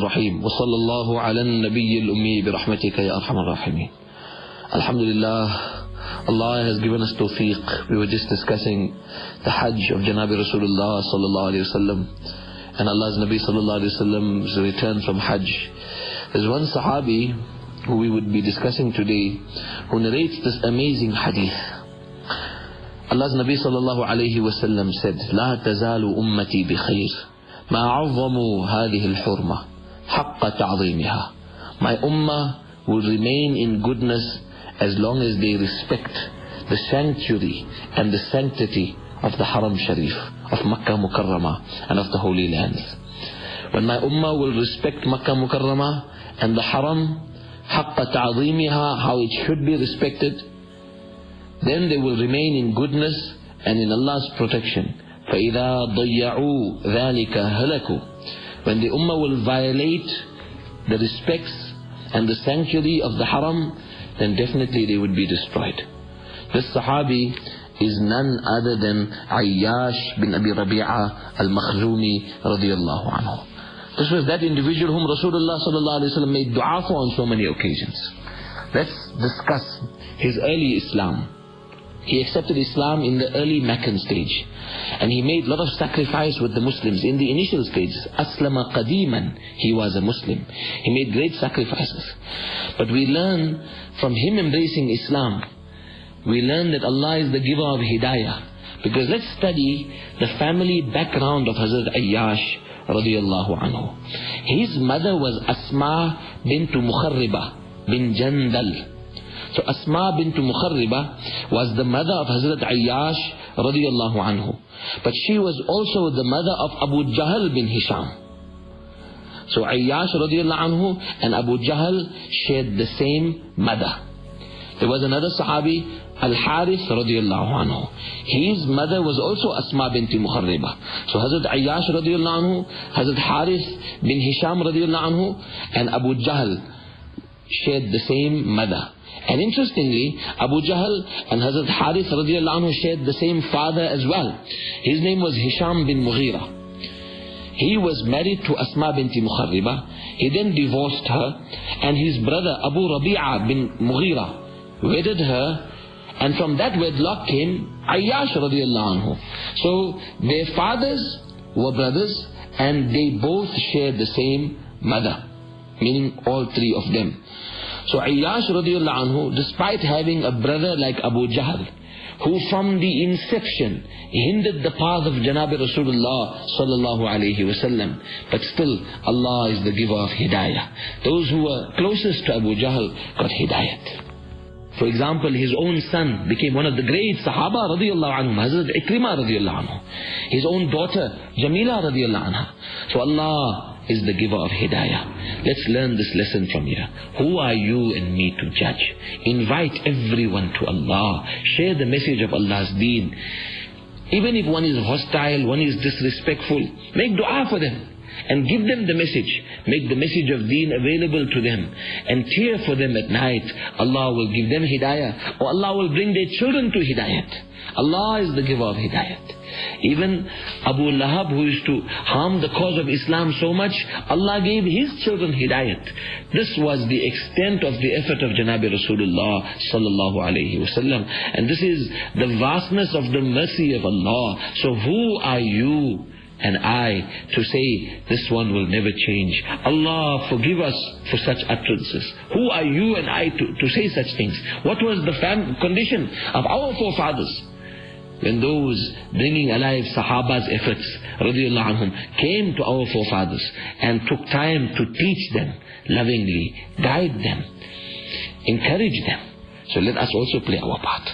الرحيم وصلى الله على النبي الأمي برحمتك يا أرحم الراحمين الحمد لله Allah has given us tawfiq. We were just discussing the Hajj of Janabi Rasulullah sallallahu alayhi wasallam and Allah's Nabi sallallahu alayhi wasallam's return from Hajj. There's one Sahabi who we would be discussing today who narrates this amazing hadith. Allah's Nabi sallallahu alayhi wasallam said, لا تزال أمتي بخير ما عظموا هذه الحرمة حق تعظيمها. My ummah will remain in goodness as long as they respect the sanctuary and the sanctity of the Haram Sharif, of Makkah Mukarramah and of the Holy Lands. When my ummah will respect Makkah Mukarramah and the Haram, حق تعظيمها, how it should be respected, then they will remain in goodness and in Allah's protection. فَإِذَا ضَيَّعُوا ذَلِكَ هَلَكُوا when the ummah will violate the respects and the sanctuary of the haram, then definitely they would be destroyed. This Sahabi is none other than Ayyash bin Abi Rabi'a al-Makhzumi radiyallahu anhu. This was that individual whom Rasulullah sallallahu alayhi wa made dua for on so many occasions. Let's discuss his early Islam. He accepted Islam in the early Meccan stage. And he made a lot of sacrifice with the Muslims. In the initial stages, Aslama Qadiman, he was a Muslim. He made great sacrifices. But we learn from him embracing Islam, we learn that Allah is the giver of Hidayah. Because let's study the family background of Hazrat Ayyash radiallahu anhu. His mother was Asma bint Mukharriba bin Jandal. So Asma bint Mukharriba was the mother of Hazrat Ayyash radiallahu anhu. But she was also the mother of Abu Jahl bin Hisham. So Ayyash radiallahu anhu and Abu Jahl shared the same mother. There was another Sahabi, Al-Harith radiallahu anhu. His mother was also Asma binti Mukharriba. So Hazrat Ayyash radiallahu anhu, Hazrat Harith bin Hisham radiallahu anhu, and Abu Jahl shared the same mother. And interestingly, Abu Jahl and Hazrat Harith anhu shared the same father as well. His name was Hisham bin Mughira. He was married to Asma binti Mukharriba. He then divorced her and his brother Abu Rabi'a bin Mughira wedded her and from that wedlock came Ayyash radiallahu anhu. So their fathers were brothers and they both shared the same mother, meaning all three of them. So Ayyash radiallahu anhu, despite having a brother like Abu Jahl, who from the inception hindered the path of Janabi Rasulullah sallallahu alayhi wasallam, but still Allah is the giver of hidayah. Those who were closest to Abu Jahl got hidayat. For example, his own son became one of the great Sahaba radiallahu anhum, Hazrat Ikrimah radiallahu anhu. His own daughter, Jamila radiallahu anha. So Allah is the giver of hidayah. Let's learn this lesson from here. Who are you and me to judge? Invite everyone to Allah. Share the message of Allah's deen. Even if one is hostile, one is disrespectful, make dua for them and give them the message. Make the message of deen available to them and tear for them at night. Allah will give them hidayah or Allah will bring their children to hidayat. Allah is the giver of hidayat. Even Abu Lahab who used to harm the cause of Islam so much, Allah gave his children hidayat. This was the extent of the effort of Janabi Rasulullah sallallahu wasallam. And this is the vastness of the mercy of Allah. So who are you and I to say this one will never change. Allah forgive us for such utterances. Who are you and I to, to say such things? What was the condition of our forefathers? When those bringing alive Sahaba's efforts, anhum, came to our forefathers and took time to teach them lovingly, guide them, encourage them. So let us also play our part.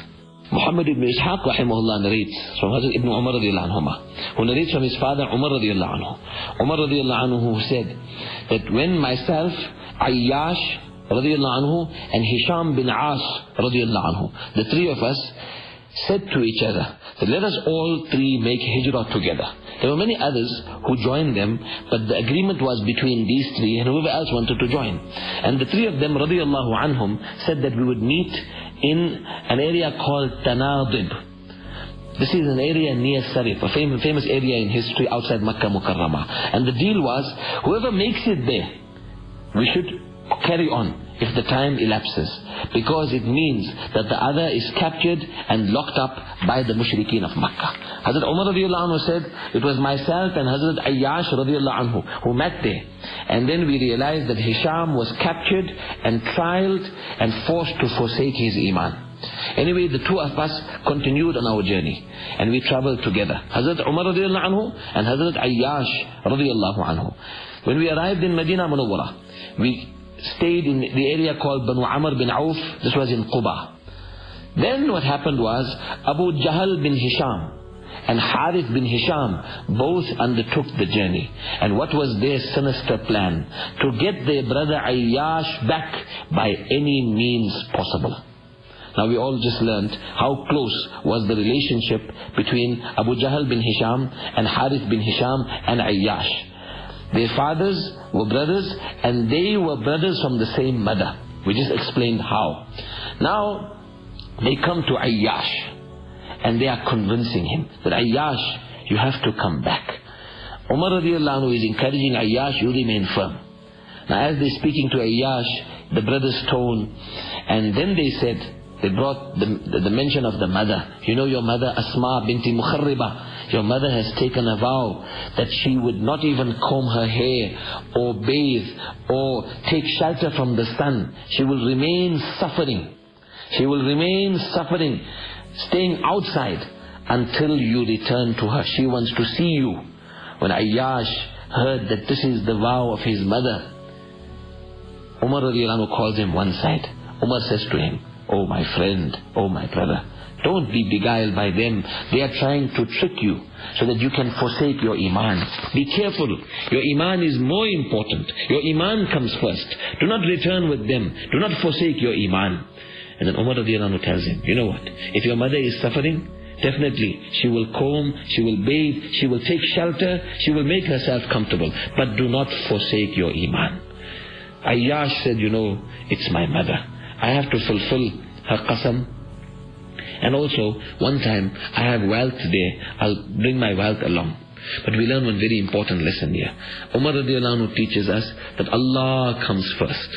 Muhammad ibn Ishaq rahimahullah narrates from Hazrat ibn Umar radiallahu anhu, who narrates from his father Umar radiallahu anhu. Umar radiallahu anhu who said that when myself, Ayyash radiallahu anhu and Hisham bin As radiallahu anhu, the three of us said to each other that let us all three make hijrah together. There were many others who joined them, but the agreement was between these three and whoever else wanted to join. And the three of them, radiallahu anhum, said that we would meet in an area called Tanadib. This is an area near Sarif, a famous, famous area in history outside Makkah Mukarramah. And the deal was, whoever makes it there, we should carry on if the time elapses. Because it means that the other is captured and locked up by the mushrikeen of Makkah. Hazrat Umar radiallahu anhu said, it was myself and Hazrat Ayyash radiallahu anhu who met there. And then we realized that Hisham was captured and trialed and forced to forsake his iman. Anyway, the two of us continued on our journey and we traveled together. Hazrat Umar radiallahu anhu and Hazrat Ayyash radiallahu anhu. When we arrived in Medina Munawwara, we stayed in the area called Banu Amr bin Auf. This was in Quba. Then what happened was Abu Jahl bin Hisham and Harith bin Hisham both undertook the journey. And what was their sinister plan? To get their brother Ayyash back by any means possible. Now we all just learned how close was the relationship between Abu Jahl bin Hisham and Harith bin Hisham and Ayyash. Their fathers were brothers and they were brothers from the same mother. We just explained how. Now, they come to Ayyash and they are convincing him that Ayyash, you have to come back. Umar radiallahu anhu is encouraging Ayyash, you remain firm. Now as they're speaking to Ayyash, the brothers tone, and then they said, they brought the, the, the, mention of the mother. You know your mother Asma binti Mukharriba. Your mother has taken a vow that she would not even comb her hair or bathe or take shelter from the sun. She will remain suffering. She will remain suffering, staying outside until you return to her. She wants to see you. When Ayyash heard that this is the vow of his mother, Umar calls him one side. Umar says to him, Oh my friend, oh my brother, don't be beguiled by them. They are trying to trick you so that you can forsake your iman. Be careful. Your iman is more important. Your iman comes first. Do not return with them. Do not forsake your iman. And then Umar radiallahu tells him, you know what? If your mother is suffering, definitely she will comb, she will bathe, she will take shelter, she will make herself comfortable. But do not forsake your iman. Ayyash said, you know, it's my mother. I have to fulfill her qasam. And also, one time, I have wealth there, I'll bring my wealth along. But we learn one very important lesson here. Umar radiallahu teaches us that Allah comes first.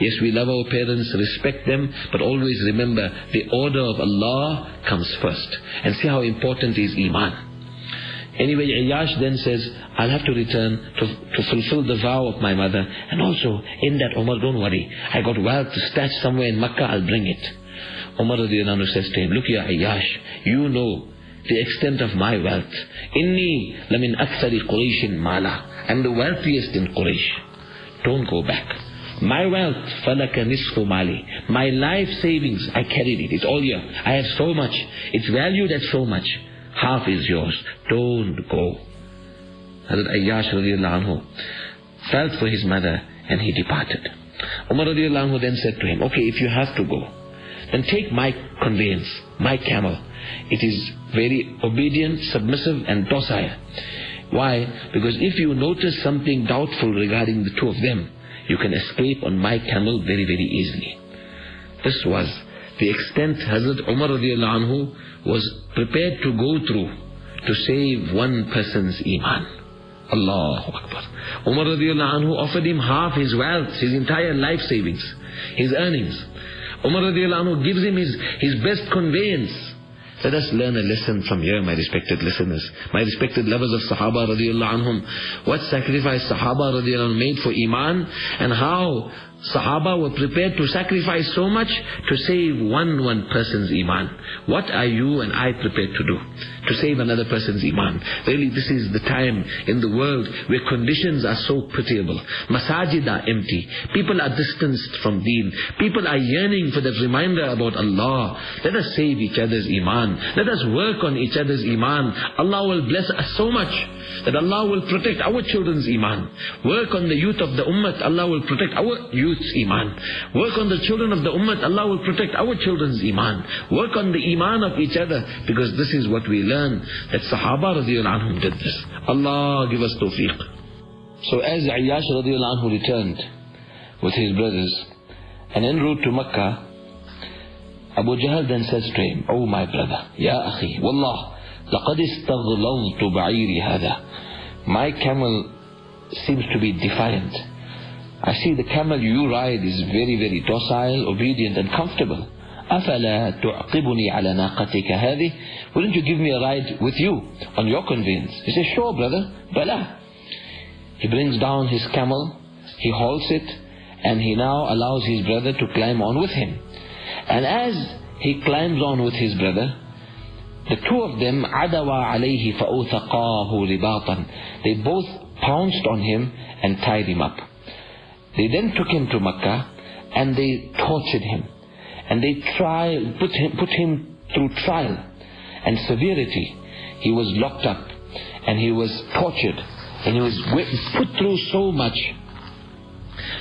Yes, we love our parents, respect them, but always remember the order of Allah comes first. And see how important is Iman. Anyway, Ayyash then says, I'll have to return to, to fulfill the vow of my mother. And also, in that, Umar, don't worry. I got wealth to stash somewhere in Makkah, I'll bring it. Umar says to him, look here, Ayyash, you know the extent of my wealth. Inni lamin akthari Qurayshin mala. I'm the wealthiest in Quraysh. Don't go back. My wealth, falaka nisfu mali. My life savings, I carried it. It's all here. I have so much. It's valued at so much half is yours. Don't go. Hazrat Ayyash radiallahu anhu felt for his mother and he departed. Umar radiallahu anhu then said to him, okay, if you have to go, then take my conveyance, my camel. It is very obedient, submissive and docile. Why? Because if you notice something doubtful regarding the two of them, you can escape on my camel very, very easily. This was the extent Hazrat Umar anhu was prepared to go through to save one person's iman. Allahu Akbar. Umar anhu offered him half his wealth, his entire life savings, his earnings. Umar radiallahu gives him his, his best conveyance. Let us learn a lesson from here, my respected listeners, my respected lovers of Sahaba radiallahu anhum. What sacrifice Sahaba radiallahu made for Iman and how Sahaba were prepared to sacrifice so much to save one one person's iman. What are you and I prepared to do to save another person's iman? Really, this is the time in the world where conditions are so pitiable. Masajid are empty. People are distanced from deen. People are yearning for that reminder about Allah. Let us save each other's iman. Let us work on each other's iman. Allah will bless us so much that Allah will protect our children's iman. Work on the youth of the ummah, Allah will protect our youth's iman. Work on the children of the ummah, Allah will protect our children's iman. Work on the iman of each other, because this is what we learn, that Sahaba radiallahu anhum did this. Allah give us tawfiq. So as Ayyash radiallahu anhu returned with his brothers, and en route to Makkah, Abu Jahl then says to him, Oh my brother, Ya akhi, Wallah, لقد استغلظت بعيري هذا. My camel seems to be defiant. I see the camel you ride is very, very docile, obedient and comfortable. أفلا تعقبني على ناقتك هذه Wouldn't you give me a ride with you on your conveyance? He says, sure brother, bala. He brings down his camel, he halts it, and he now allows his brother to climb on with him. And as he climbs on with his brother, the two of them, عَدَوَا عَلَيْهِ فَأُوثَقَاهُ رِبَاطًا They both pounced on him and tied him up. They then took him to Mecca and they tortured him. And they tried, put him, put him through trial and severity. He was locked up and he was tortured and he was put through so much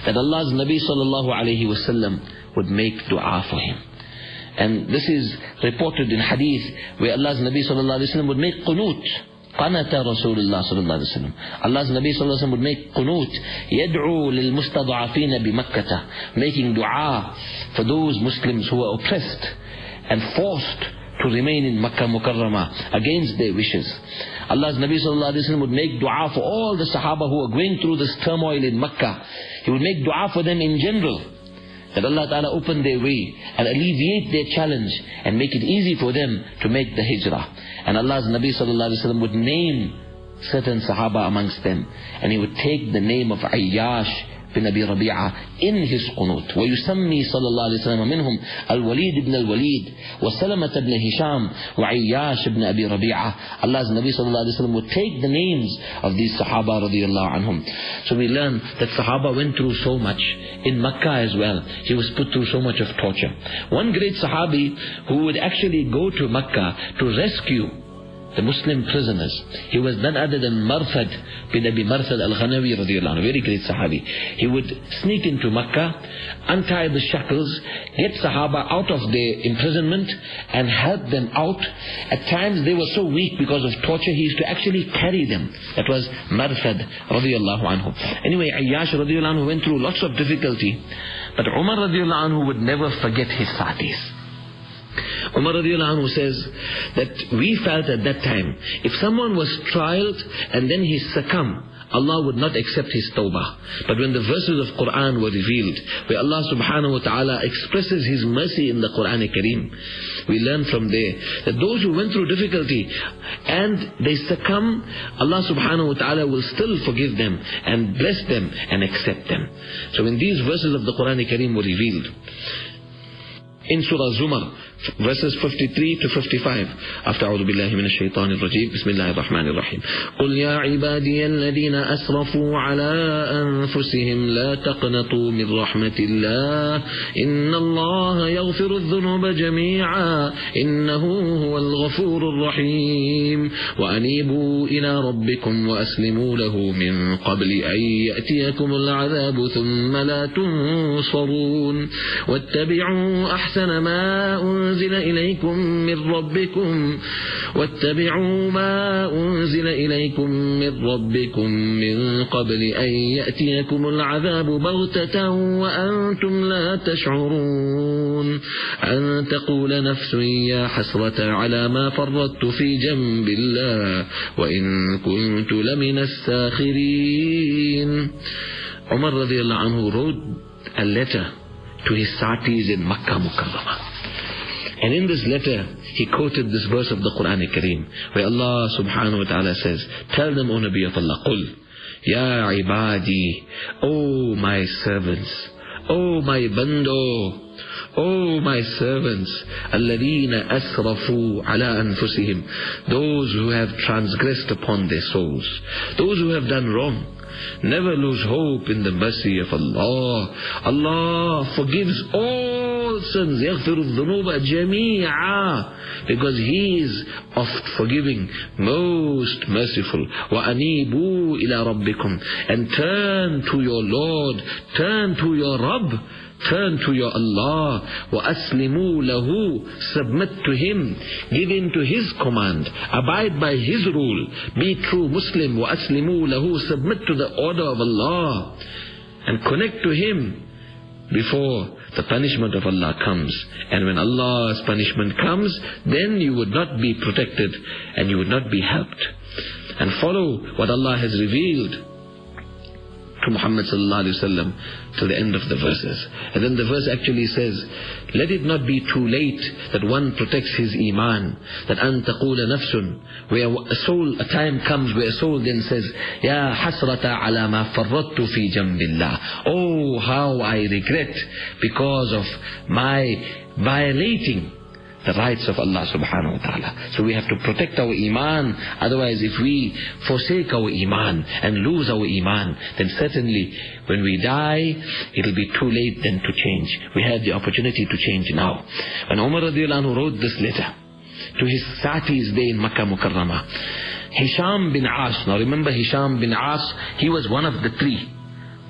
that Allah's Nabi sallallahu alayhi wasallam would make dua for him. And this is reported in hadith where Allah's Nabi sallallahu alayhi wasallam would make qunut. قنت رسول الله صلى الله عليه وسلم Allah's Nabi صلى الله عليه وسلم would make qunut يدعو للمستضعفين بمكة making dua for those Muslims who are oppressed and forced to remain in Makkah Mukarramah against their wishes. Allah's Nabi sallallahu alayhi wa would make dua for all the Sahaba who are going through this turmoil in Makkah. He would make dua for them in general. That Allah Ta'ala open their way and alleviate their challenge and make it easy for them to make the hijrah. And Allah's Nabi sallallahu would name certain Sahaba amongst them. And he would take the name of Ayyash بن أبي ربيعة in his قنوت ويسمي صلى الله عليه وسلم منهم الوليد بن الوليد وسلمة بن هشام وعياش بن أبي ربيعة Allah's Nabi صلى الله عليه وسلم would take the names of these Sahaba رضي الله عنهم so we learn that Sahaba went through so much in Makkah as well he was put through so much of torture one great Sahabi who would actually go to Makkah to rescue the Muslim prisoners. He was none other than Marthad bin Abi Marthad al-Ghanawi radiallahu anhu, very great Sahabi. He would sneak into Makkah, untie the shackles, get Sahaba out of their imprisonment and help them out. At times they were so weak because of torture, he used to actually carry them. That was Marthad radiallahu anhu. Anyway, Ayyash radiallahu anhu went through lots of difficulty, but Umar radiallahu anhu would never forget his satis. Umar radiallahu anhu says that we felt at that time, if someone was trialed and then he succumbed, Allah would not accept his tawbah. But when the verses of Quran were revealed, where Allah subhanahu wa ta'ala expresses his mercy in the Quran Kareem, we learn from there that those who went through difficulty and they succumb, Allah subhanahu wa ta'ala will still forgive them and bless them and accept them. So when these verses of the Quran Kareem were revealed, in Surah Zumar, verses 53 to 55 after أعوذ بالله من الشيطان الرجيم بسم الله الرحمن الرحيم قل يا عبادي الذين أسرفوا على أنفسهم لا تقنطوا من رحمة الله إن الله يغفر الذنوب جميعا إنه هو الغفور الرحيم وأنيبوا إلى ربكم وأسلموا له من قبل أن يأتيكم العذاب ثم لا تنصرون واتبعوا أحسن ما أنزل أنزل إليكم من ربكم واتبعوا ما أنزل إليكم من ربكم من قبل أن يأتيكم العذاب بغتة وأنتم لا تشعرون أن تقول نفس يا حسرة على ما فرطت في جنب الله وإن كنت لمن الساخرين. عمر رضي الله عنه wrote a letter to his satis in Makkah Mukarramah. And in this letter, he quoted this verse of the Quran Kareem, where Allah subhanahu wa ta'ala says, Tell them, O Nabi of Allah, قُلْ Ya ibadi, O my servants, O my bando, O my servants, alladhina asrafu ala anfusihim, those who have transgressed upon their souls, those who have done wrong, never lose hope in the mercy of Allah. Allah forgives all sins. يغفر الذنوب جميعا because He is oft forgiving, most merciful. وأنيبوا إلى ربكم and turn to your Lord, turn to your Rabb. Turn to your Allah. وَأَسْلِمُوا لَهُ Submit to Him. Give in to His command. Abide by His rule. Be true Muslim. وَأَسْلِمُوا لَهُ Submit to the order of Allah. And connect to Him before the punishment of Allah comes. And when Allah's punishment comes, then you would not be protected and you would not be helped. And follow what Allah has revealed to Muhammad sallallahu alaihi wasallam till the end of the verses. And then the verse actually says, let it not be too late that one protects his iman, that an taqula nafsun, where a soul, a time comes where a soul then says, Ya hasrata ala ma farrattu fi jambillah. Oh, how I regret because of my violating the rights of Allah subhanahu wa ta'ala. So we have to protect our iman. Otherwise, if we forsake our iman and lose our iman, then certainly when we die, it'll be too late then to change. We have the opportunity to change now. When Umar radiallahu wrote this letter to his Satis day in Makkah Mukarramah, Hisham bin As, now remember Hisham bin As, he was one of the three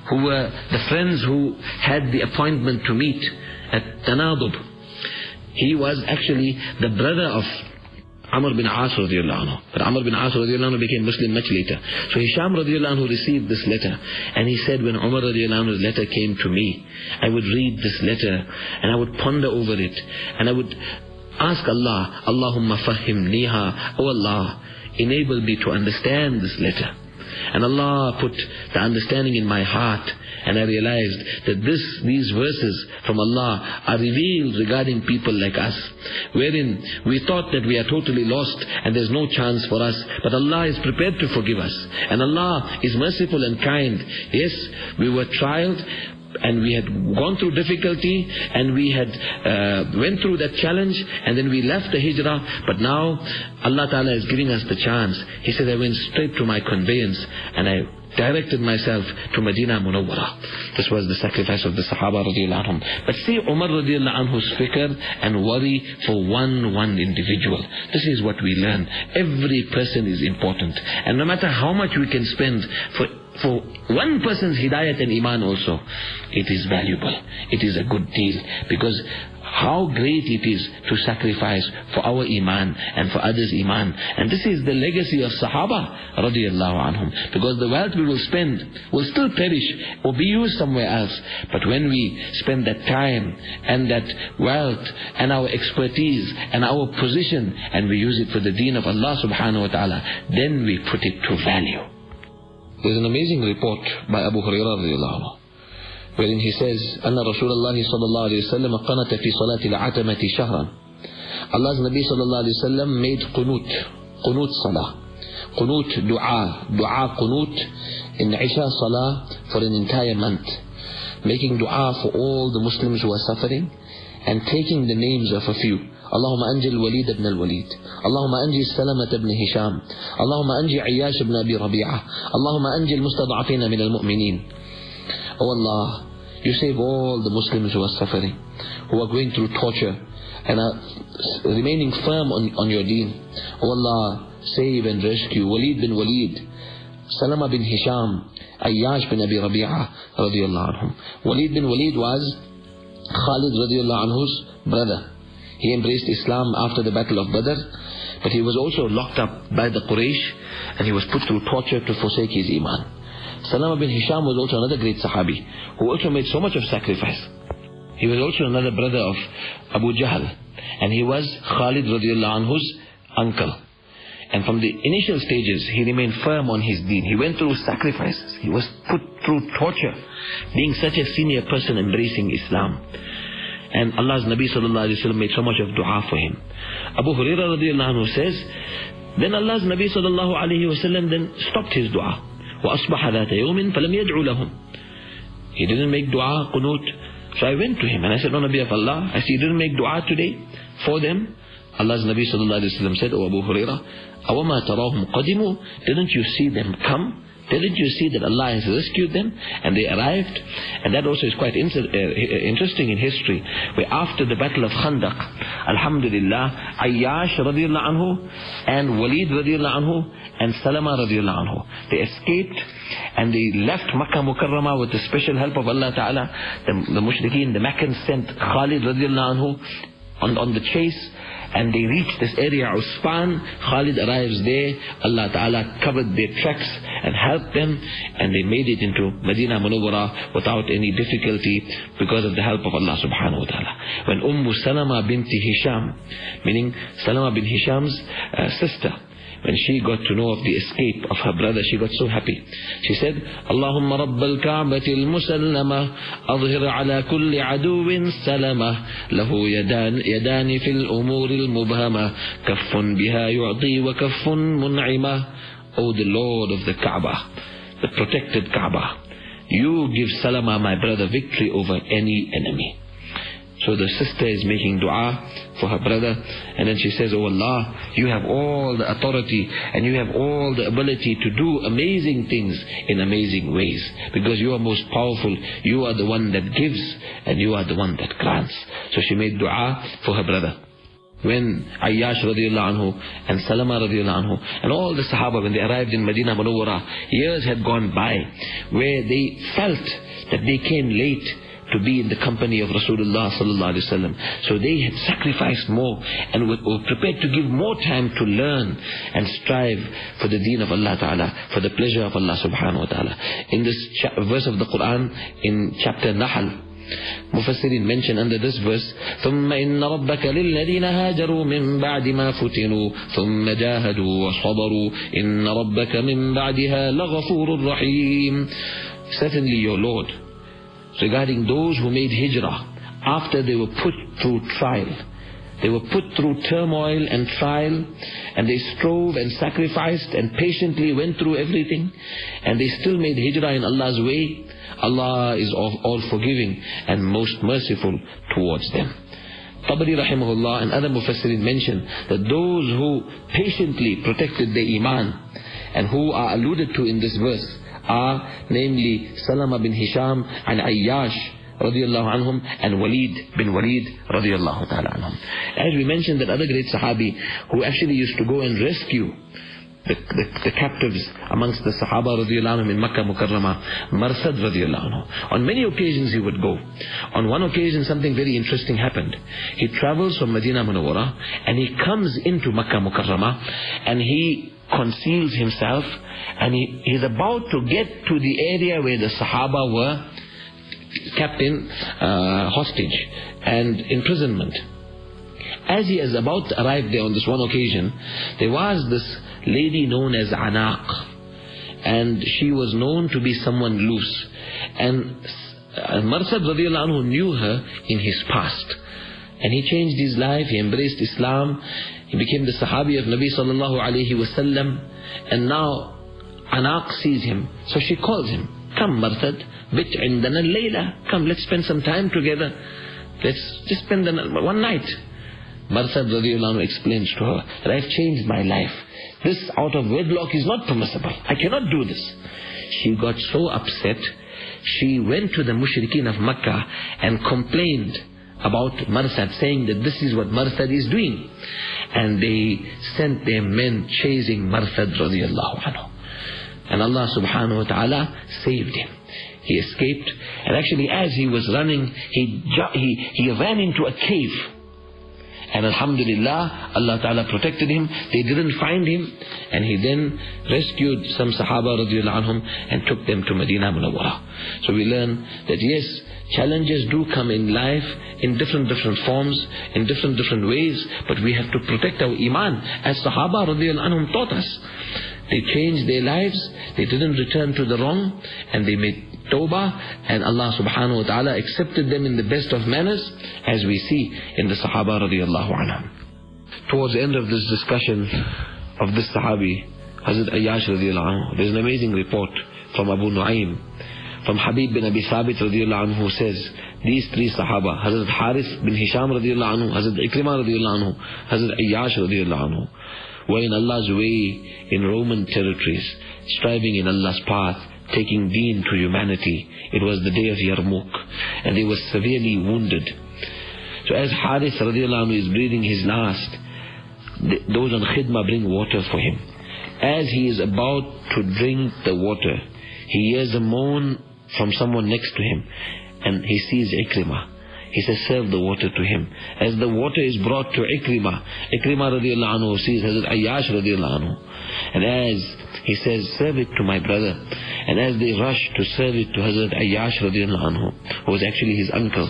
who were the friends who had the appointment to meet at Tanadub he was actually the brother of Amr bin As radiallahu anhu. But Amr bin As radiallahu anhu became Muslim much later. So Hisham radiallahu anhu received this letter. And he said when Umar radiallahu anhu's letter came to me, I would read this letter and I would ponder over it. And I would ask Allah, Allahumma fahim niha, Allah, enable me to understand this letter. And Allah put the understanding in my heart and I realized that this, these verses from Allah are revealed regarding people like us, wherein we thought that we are totally lost and there's no chance for us, but Allah is prepared to forgive us. And Allah is merciful and kind. Yes, we were trialed, and we had gone through difficulty and we had uh, went through that challenge and then we left the hijrah but now Allah Ta'ala is giving us the chance he said I went straight to my conveyance and I directed myself to Medina Munawwara. This was the sacrifice of the Sahaba radiallahu. But see Umar radiallahu anhu's fikr and worry for one, one individual. This is what we learn. Every person is important. And no matter how much we can spend for for one person's hidayat and iman also, it is valuable. It is a good deal. Because how great it is to sacrifice for our iman and for others' iman. And this is the legacy of Sahaba radiallahu anhum. Because the wealth we will spend will still perish or be used somewhere else. But when we spend that time and that wealth and our expertise and our position and we use it for the deen of Allah subhanahu wa ta'ala, then we put it to value. There's an amazing report by Abu Hurairah radiallahu anhu says, أن رسول الله صلى الله عليه وسلم قنت في صلاة العتمة شهرا. Allah's Nabi صلى الله عليه وسلم made qunut, qunut salah. Qunut dua, dua qunut in Isha salah for an entire month. Making dua for all the Muslims who are suffering and taking the names of a few. اللهم أنجي الوليد بن الوليد اللهم أنجي السلمة بن هشام اللهم أنجي عياش بن أبي ربيعة اللهم أنجي المستضعفين من المؤمنين Oh Allah, you save all the Muslims who are suffering, who are going through torture, and are remaining firm on, on your deen. Oh Allah, save and rescue Walid bin Walid, Salama bin Hisham, Ayyash bin Abi Rabi'ah, radiallahu anhum. Walid bin Walid was Khalid radiallahu anhu's brother. He embraced Islam after the battle of Badr, but he was also locked up by the Quraysh, and he was put through torture to forsake his iman. Salama bin Hisham was also another great Sahabi who also made so much of sacrifice. He was also another brother of Abu Jahl and he was Khalid radiallahu anhu's uncle. And from the initial stages, he remained firm on his deen. He went through sacrifices. He was put through torture, being such a senior person embracing Islam. And Allah's Nabi sallallahu alayhi wa made so much of dua for him. Abu Hurairah radiallahu anhu says, then Allah's Nabi sallallahu alayhi wa then stopped his dua. وأصبح ذات يوم فلم يدعو لهم he didn't make dua qunut so I went to him and I said O Nabi of Allah I see you didn't make dua today for them Allah's Nabi sallallahu alayhi wa sallam said O Abu Hurairah أوما تراهم قدموا didn't you see them come didn't you see that Allah has rescued them and they arrived? And that also is quite inter uh, interesting in history. Where after the battle of Khandaq, Alhamdulillah, Ayyash radiallahu anhu and Walid radiallahu anhu and Salama radiallahu anhu, they escaped and they left Makkah Mukarramah with the special help of Allah Ta'ala. The, the Mushrikeen, the Meccans sent Khalid radiallahu anhu on, on the chase and they reach this area, of Usfan. Khalid arrives there. Allah Ta'ala covered their tracks and helped them, and they made it into Medina Munawwara without any difficulty because of the help of Allah Subhanahu wa Ta'ala. When Umm Salama binti Hisham, meaning Salama bin Hisham's uh, sister, when she got to know of the escape of her brother, she got so happy. She said, rabbal ka'bati al-musallama, adhir ala kulli aduwin salama, lahu yadan, yadani fil umuri al-mubhama, kaffun biha yu'ti wa kaffun mun'ima. O the Lord of the Kaaba, the protected Kaaba, you give Salama, my brother, victory over any enemy. So the sister is making dua for her brother. And then she says, Oh Allah, you have all the authority and you have all the ability to do amazing things in amazing ways. Because you are most powerful. You are the one that gives and you are the one that grants. So she made dua for her brother when Ayyash radiallahu anhu and Salama radiallahu anhu and all the Sahaba when they arrived in Medina Munawwara, years had gone by where they felt that they came late to be in the company of Rasulullah sallallahu alaihi wasallam. So they had sacrificed more and were, were prepared to give more time to learn and strive for the deen of Allah Ta'ala, for the pleasure of Allah subhanahu wa ta'ala. In this verse of the Quran, in chapter Nahl, Mufassirin mention under this verse ثم إن ربك للذين هاجروا من بعد ما فتنوا ثم جاهدوا وصبروا إن ربك من بعدها لغفور رحيم Certainly your Lord regarding those who made hijrah after they were put through trial. They were put through turmoil and trial, and they strove and sacrificed and patiently went through everything, and they still made hijrah in Allah's way. Allah is all forgiving and most merciful towards them. Tabari rahimahullah and other mufassirin mention that those who patiently protected their iman and who are alluded to in this verse are namely Salama bin Hisham and Ayyash radiallahu anhum and Walid bin Walid radiallahu ta'ala anhum. As we mentioned that other great Sahabi who actually used to go and rescue the, the, the, captives amongst the Sahaba radiallahu anhu in Makkah Mukarramah, Marsad radiallahu anhu. On many occasions he would go. On one occasion something very interesting happened. He travels from Medina Munawwara and he comes into Makkah Mukarramah and he conceals himself and he is about to get to the area where the Sahaba were kept in uh, hostage and imprisonment. As he is about to arrive there on this one occasion, there was this lady known as Anaq. And she was known to be someone loose. And uh, Marsad anhu knew her in his past. And he changed his life, he embraced Islam, he became the Sahabi of Nabi sallallahu alayhi wasallam. And now Anaq sees him. So she calls him, come Marsad, bit indana layla, come let's spend some time together. Let's just spend one night. Marsad radiallahu explains to her that I've changed my life. This out of wedlock is not permissible. I cannot do this. She got so upset, she went to the mushrikeen of Makkah and complained about Marsad, saying that this is what Marsad is doing. And they sent their men chasing Marsad radiallahu anhu. And Allah subhanahu wa ta'ala saved him. He escaped, and actually as he was running, he, he, he ran into a cave. And Alhamdulillah, Allah Ta'ala protected him. They didn't find him. And he then rescued some Sahaba anhum and took them to Medina Munawwara. So we learn that yes, challenges do come in life in different different forms, in different different ways, but we have to protect our iman as Sahaba anhum taught us. They changed their lives, they didn't return to the wrong, and they made tawbah, and Allah subhanahu wa ta'ala accepted them in the best of manners, as we see in the Sahaba radiallahu anhum. Towards the end of this discussion of this Sahabi, Hazrat Ayyash radiallahu anhu, there's an amazing report from Abu Nu'aym, from Habib bin Abi Thabit radiallahu anhu, who says, these three Sahaba, Hazrat Harith bin Hisham radiallahu anhu, Hazrat Ikrimah radiallahu anhu, Hazrat Ayyash radiallahu anhu, were in Allah's way in Roman territories, striving in Allah's path, taking deen to humanity. It was the day of Yarmouk, and they were severely wounded. So as Harith radiallahu is breathing his last, those on khidmah bring water for him. As he is about to drink the water, he hears a moan from someone next to him, and he sees Ikrimah. He says, serve the water to him. As the water is brought to Ikrimah, Ikrimah radiallahu anhu sees Hazrat Ayyash radiallahu anhu. And as he says, serve it to my brother. And as they rush to serve it to Hazrat Ayyash radiallahu anhu, who was actually his uncle,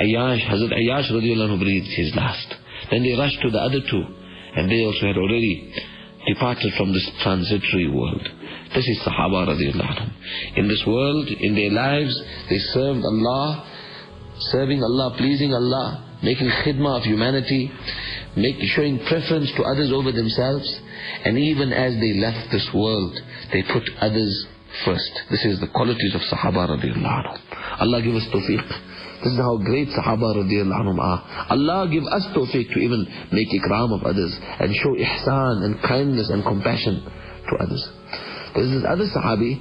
Ayyash, Hazrat Ayyash radiallahu anhu breathed his last. Then they rush to the other two, and they also had already departed from this transitory world. This is Sahaba radiallahu anhu. In this world, in their lives, they served Allah, serving Allah, pleasing Allah, making khidmah of humanity, make, showing preference to others over themselves, and even as they left this world, they put others first. This is the qualities of Sahaba radiallahu anhu. Allah give us tawfiq. This is how great Sahaba radiallahu anhum are. Allah give us tawfiq to even make ikram of others and show ihsan and kindness and compassion to others. There's this is other Sahabi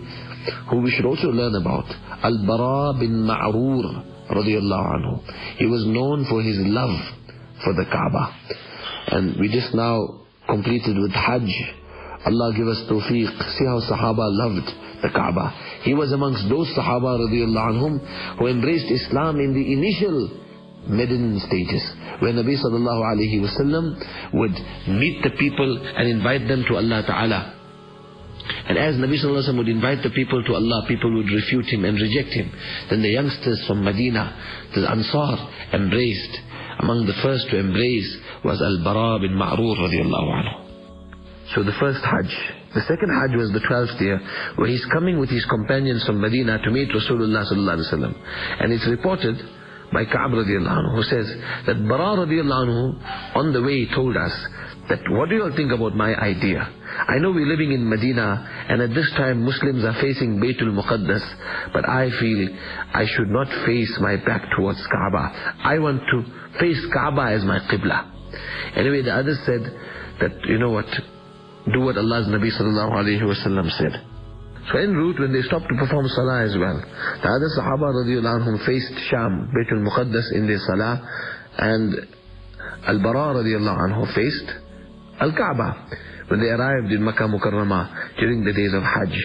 who we should also learn about. Al-Bara bin Ma'rur anhu. He was known for his love for the Kaaba. And we just now completed with Hajj. Allah give us tawfiq. See how Sahaba loved the Kaaba. He was amongst those Sahaba radiallahu who embraced Islam in the initial Medin stages. Where Nabi sallallahu alayhi wasallam would meet the people and invite them to Allah Ta'ala. And as Nabi Sallallahu Alaihi would invite the people to Allah, people would refute him and reject him. Then the youngsters from Medina, the Ansar, embraced. Among the first to embrace was Al-Bara bin Ma'rur radiallahu anhu. So the first Hajj. The second Hajj was the twelfth year, where he's coming with his companions from Medina to meet Rasulullah Sallallahu Alaihi Wasallam. And it's reported by Ka'b radiallahu anhu, who says that Bara radiallahu anhu, on the way told us, that what do you all think about my idea? I know we're living in Medina and at this time Muslims are facing Baytul Muqaddas but I feel I should not face my back towards Kaaba. I want to face Kaaba as my Qibla. Anyway, the others said that, you know what, do what Allah's Nabi sallallahu alayhi wasallam said. So en route, when they stopped to perform salah as well, the other Sahaba radiallahu anhum faced Sham, Baytul Muqaddas in their salah, and Al-Bara radiallahu anhu faced Al-Kaaba. When they arrived in Makkah Mukarramah during the days of Hajj,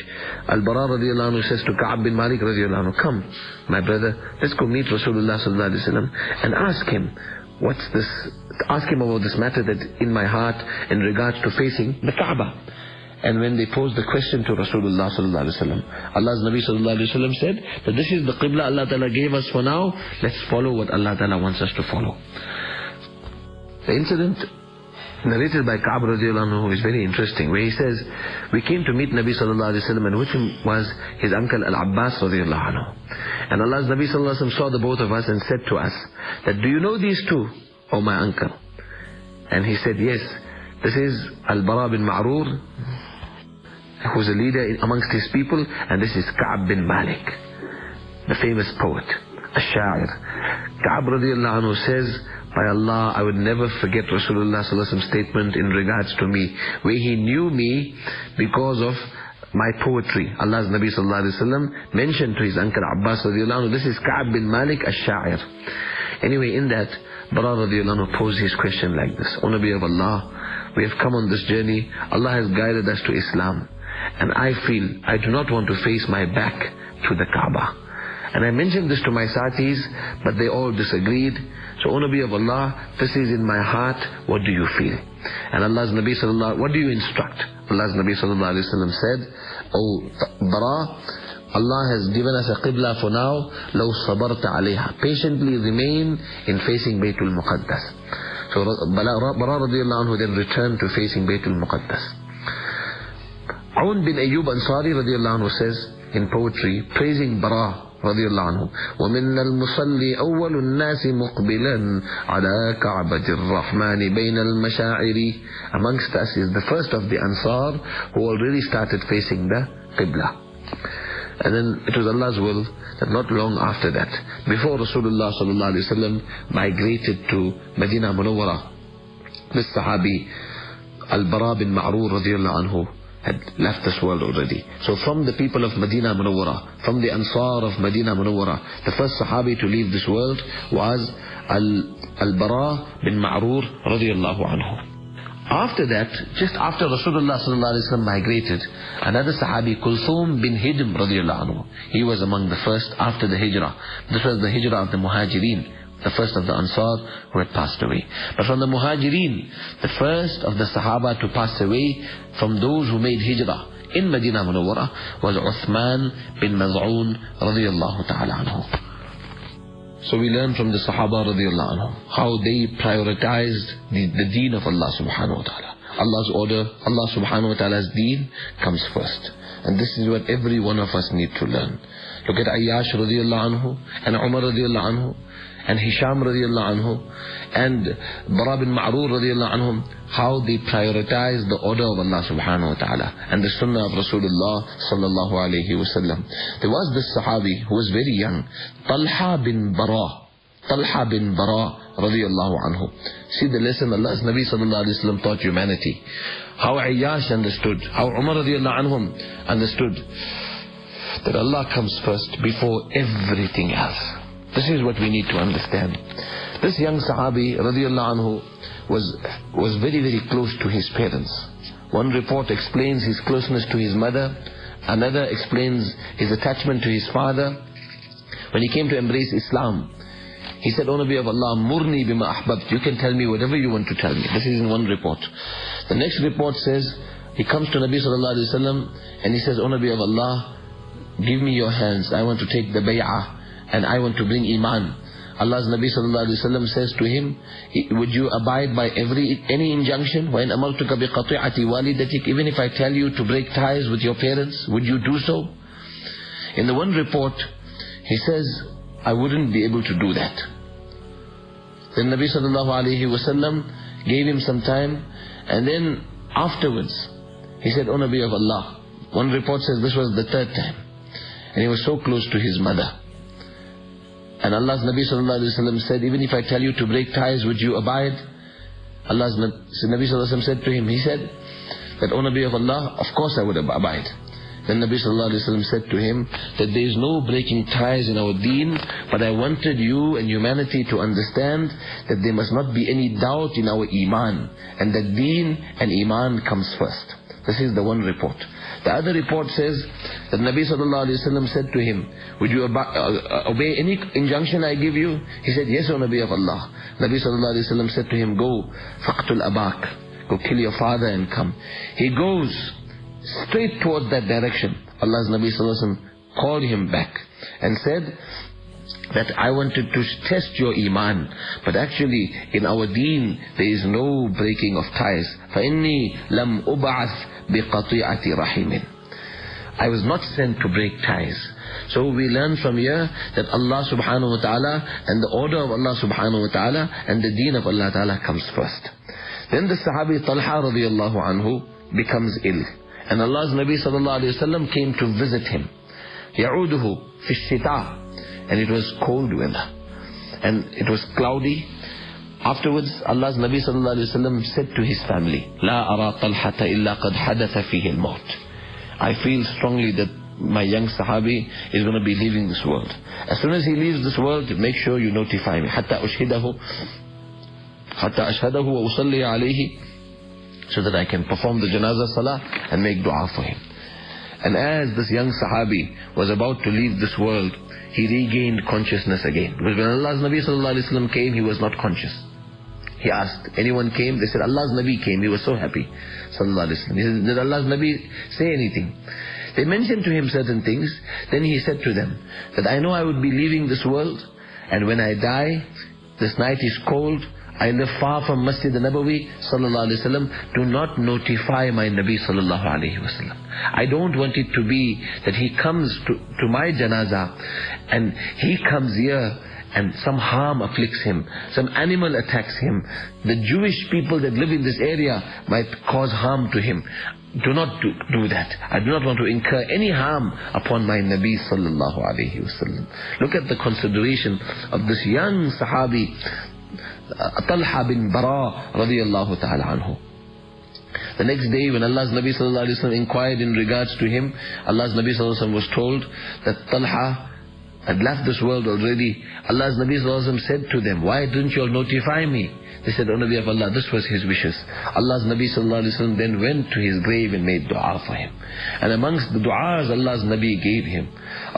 Al-Bara radiallahu anhu says to Ka'ab bin Malik radiallahu anhu, come, my brother, let's go meet Rasulullah sallallahu alayhi wa and ask him, what's this, ask him about this matter that in my heart in regards to facing the Kaaba. And when they posed the question to Rasulullah sallallahu alaihi wasallam, Allah's Nabi sallallahu alaihi wasallam said that this is the qibla Allah Ta'ala gave us for now. Let's follow what Allah Ta'ala wants us to follow. The incident narrated by radiallahu anhu is very interesting, where he says, we came to meet Nabi sallallahu alaihi wasallam, and with him was his uncle Al-Abbas radiallahu anhu. And Allah's Nabi sallallahu alaihi wasallam saw the both of us and said to us, that do you know these two, O my uncle? And he said, yes, this is Al-Bara bin Ma'rur, who's a leader amongst his people, and this is Ka'b bin Malik, the famous poet, shair. Ka'b radiallahu anhu says, by Allah, I would never forget Rasulullah statement in regards to me, where he knew me because of my poetry. Allah's Nabi sallallahu alaihi wasallam mentioned to his uncle Abbas radiallahu anhu, this is Ka'b bin Malik ash-Sha'ir. Anyway, in that, Bara radiallahu anhu posed his question like this. O Nabi of Allah, we have come on this journey. Allah has guided us to Islam. And I feel I do not want to face my back to the Kaaba. And I mentioned this to my satis, but they all disagreed. So, O Nabi of Allah, this is in my heart, what do you feel? And Allah's Nabi sallallahu what do you instruct? Allah's Nabi sallallahu alayhi wa said, O Bara, Allah has given us a qibla for now, لو صبرت عليها. Patiently remain in facing Baytul Muqaddas. So Bara radiallahu anhu then returned to facing Baytul Muqaddas. Aun bin Ayyub Ansari radiallahu anhu says in poetry, praising Bara رضي الله عنه ومن المصلي أول الناس مقبلا على كعبة الرحمن بين المشاعر amongst us is the first of the Ansar who already started facing the Qibla and then it was Allah's will that not long after that before Rasulullah sallallahu alaihi wasallam migrated to Medina Munawwara this Sahabi Al-Bara bin Ma'rur radiallahu anhu had left this world already. So from the people of Medina Munawwara, from the Ansar of Medina Munawwara, the first Sahabi to leave this world was Al-Bara bin Ma'rur radiallahu anhu. After that, just after Rasulullah sallallahu migrated, another Sahabi, Kulthum bin Hidm radiallahu anhu, he was among the first after the Hijrah. This was the Hijrah of the Muhajirin the first of the Ansar who had passed away. But from the Muhajirin, the first of the Sahaba to pass away from those who made Hijrah in Medina Munawwara was Uthman bin Maz'un radiallahu ta'ala anhu. So we learn from the Sahaba radiallahu anhu how they prioritized the, the deen of Allah subhanahu wa ta'ala. Allah's order, Allah subhanahu wa ta'ala's deen comes first. And this is what every one of us need to learn. Look at Ayyash radiallahu anhu and Umar radiallahu anhu and Hisham radiallahu anhu and Bara bin Ma'rur radiallahu anhum, how they prioritize the order of Allah subhanahu wa ta'ala and the sunnah of Rasulullah sallallahu alayhi wa sallam. There was this sahabi who was very young, Talha bin Bara. Talha bin Bara radiallahu anhu. See the lesson Allah's Nabi sallallahu alayhi wa sallam taught humanity. How Ayyash understood, how Umar radiallahu anhum understood that Allah comes first before everything else. This is what we need to understand. This young Sahabi, radiallahu anhu, was, was very, very close to his parents. One report explains his closeness to his mother. Another explains his attachment to his father. When he came to embrace Islam, he said, O Nabi of Allah, murni bima ahbabt. You can tell me whatever you want to tell me. This is in one report. The next report says, he comes to Nabi sallallahu alayhi wa and he says, O Nabi of Allah, give me your hands. I want to take the bay'ah and I want to bring Iman. Allah's Nabi sallallahu alayhi wa says to him, would you abide by every any injunction? وَإِنْ أَمَرْتُكَ بِقَطِعَةِ وَالِدَتِكَ Even if I tell you to break ties with your parents, would you do so? In the one report, he says, I wouldn't be able to do that. Then Nabi sallallahu alayhi wa gave him some time, and then afterwards, he said, O Nabi of Allah, one report says this was the third time. And he was so close to his mother. And Allah's Nabi sallallahu said, even if I tell you to break ties, would you abide? Allah's Nabi sallallahu said to him, he said, that, O Nabi of Allah, of course I would abide. Then Nabi sallallahu said to him, that there is no breaking ties in our deen, but I wanted you and humanity to understand that there must not be any doubt in our iman, and that deen and iman comes first. This is the one report. The other report says that Nabi sallallahu alayhi wa said to him, would you uh, obey any injunction I give you? He said, yes, O Nabi of Allah. Nabi sallallahu alayhi wa said to him, go, faqtul abak, go kill your father and come. He goes straight towards that direction. Allah's Nabi sallallahu alayhi wa called him back and said, that I wanted to test your iman. But actually, in our deen, there is no breaking of ties. فَإِنِّي لَمْ أُبْعَثْ بِقَطِيعَةِ رَحِمٍ I was not sent to break ties. So we learn from here that Allah subhanahu wa ta'ala and the order of Allah subhanahu wa ta'ala and the deen of Allah ta'ala comes first. Then the Sahabi Talha radiallahu anhu becomes ill. And Allah's Nabi sallallahu alayhi wa sallam came to visit him. يعوده في الشتاء and it was cold weather and it was cloudy. Afterwards, Allah's Nabi sallallahu alaihi wasallam said to his family, "La ara talhata illa qad hadatha fihi al-maut." I feel strongly that my young Sahabi is going to be leaving this world. As soon as he leaves this world, make sure you notify me. Hatta ushhidahu, hatta ashhadahu wa usalli alayhi, so that I can perform the janazah salah and make du'a for him. And as this young Sahabi was about to leave this world, he regained consciousness again. Because when Allah's Nabi sallallahu came, he was not conscious. He asked, anyone came? They said, Allah's Nabi came. He was so happy. Sallallahu Alaihi Wasallam. He said, did Allah's Nabi say anything? They mentioned to him certain things. Then he said to them, that I know I would be leaving this world, and when I die, this night is cold, I live far from Masjid al-Nabawi sallallahu alaihi wasallam. Do not notify my Nabi sallallahu alaihi wasallam. I don't want it to be that he comes to, to my janazah and he comes here and some harm afflicts him, some animal attacks him, the Jewish people that live in this area might cause harm to him. Do not do, do that. I do not want to incur any harm upon my Nabi sallallahu alayhi wasallam. Look at the consideration of this young Sahabi, Talha bin Bara radiallahu ta'ala anhu. The next day when Allah's Nabi sallallahu alayhi wa inquired in regards to him, Allah's Nabi sallallahu alayhi wa was told that Talha had left this world already, Allah's Nabi Sallallahu said to them, why didn't you all notify me? They said, O Nabi of Allah, this was his wishes. Allah's Nabi Sallallahu then went to his grave and made dua for him. And amongst the du'as Allah's Nabi gave him,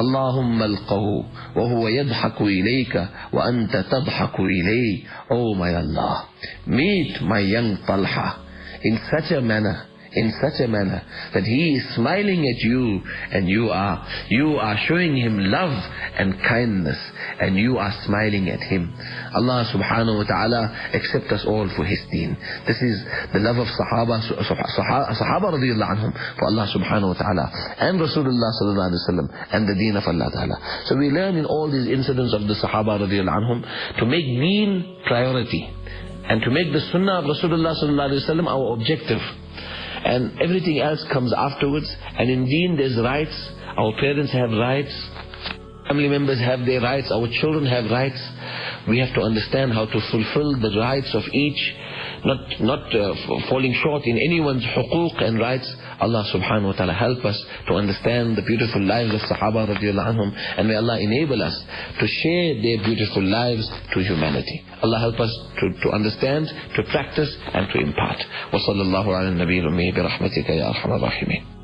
Allahumma alqahu wa huwa yadhaku ilayka wa anta tadhaku ilay. Oh my Allah, meet my young Talha in such a manner in such a manner that he is smiling at you and you are you are showing him love and kindness and you are smiling at him. Allah subhanahu wa ta'ala accept us all for his deen. This is the love of Sahaba Sahaba radiallahu anhum for Allah subhanahu wa ta'ala and Rasulullah sallallahu alayhi wa sallam and the deen of Allah ta'ala. So we learn in all these incidents of the Sahaba radiallahu anhum to make deen priority and to make the sunnah of Rasulullah sallallahu alayhi wa sallam our objective and everything else comes afterwards. And indeed, there's rights. Our parents have rights. Family members have their rights. Our children have rights. We have to understand how to fulfill the rights of each, not not uh, falling short in anyone's huquq and rights. Allah subhanahu wa ta'ala help us to understand the beautiful lives of Sahaba radiallahu anhum and may Allah enable us to share their beautiful lives to humanity. Allah help us to, to understand, to practice and to impart. وصلى الله على النبي الأمي برحمتك يا أرحم الراحمين